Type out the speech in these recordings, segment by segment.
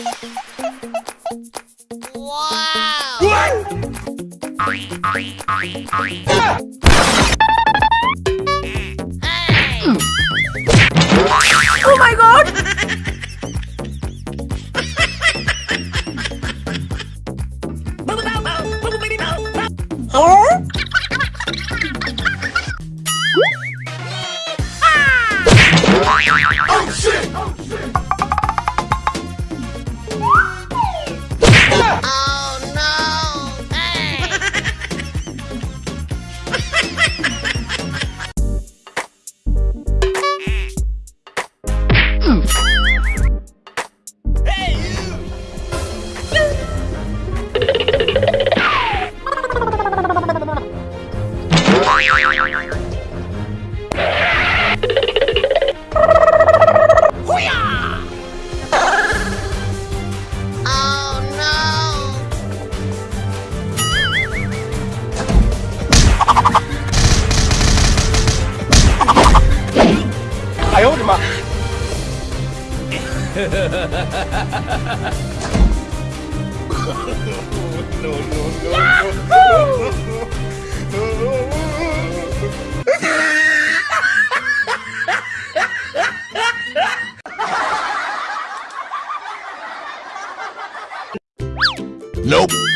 Oh my god! Nope.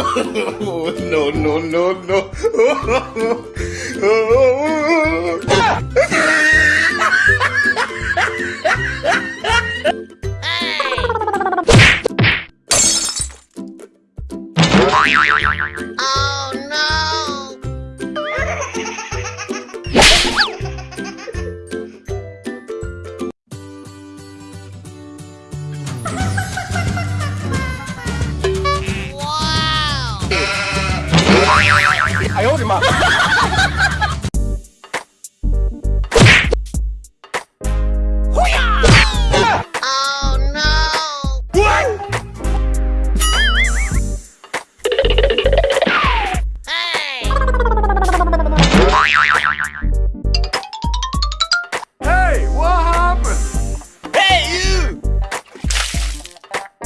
no, no, no, no. Oh, hey,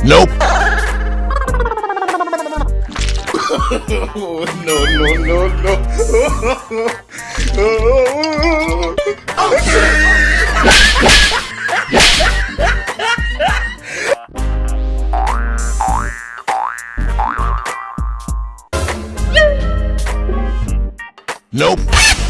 Nope. no, no, no, no. Nope.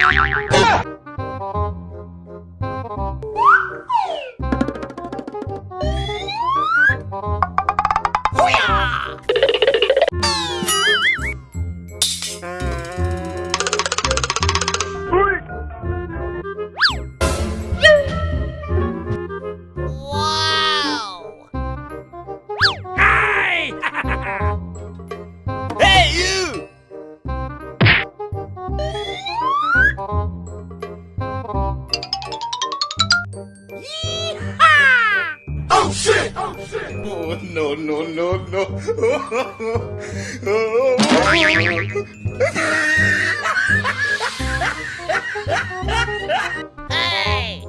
Oh no, no. Hey!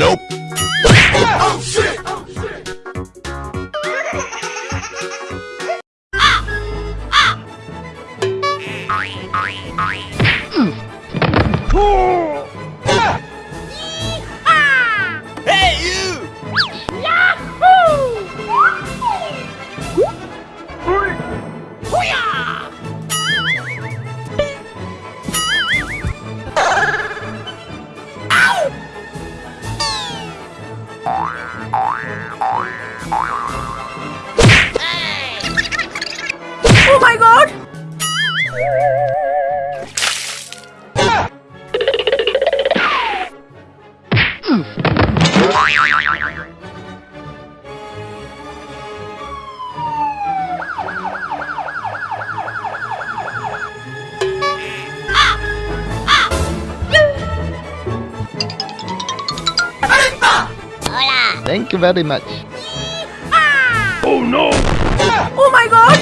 Nope. Oh, oh. Thank you very much. Oh no! Oh my god!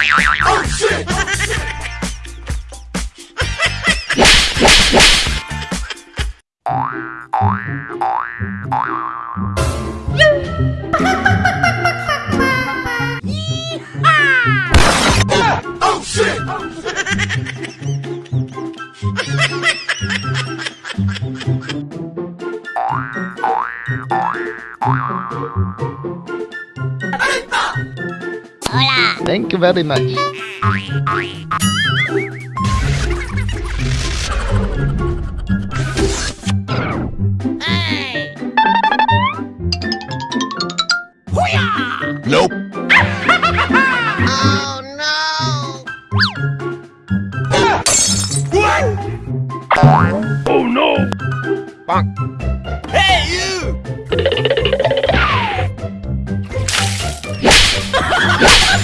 Oh shit! Oh you very much. Nope. Oh, hey, you!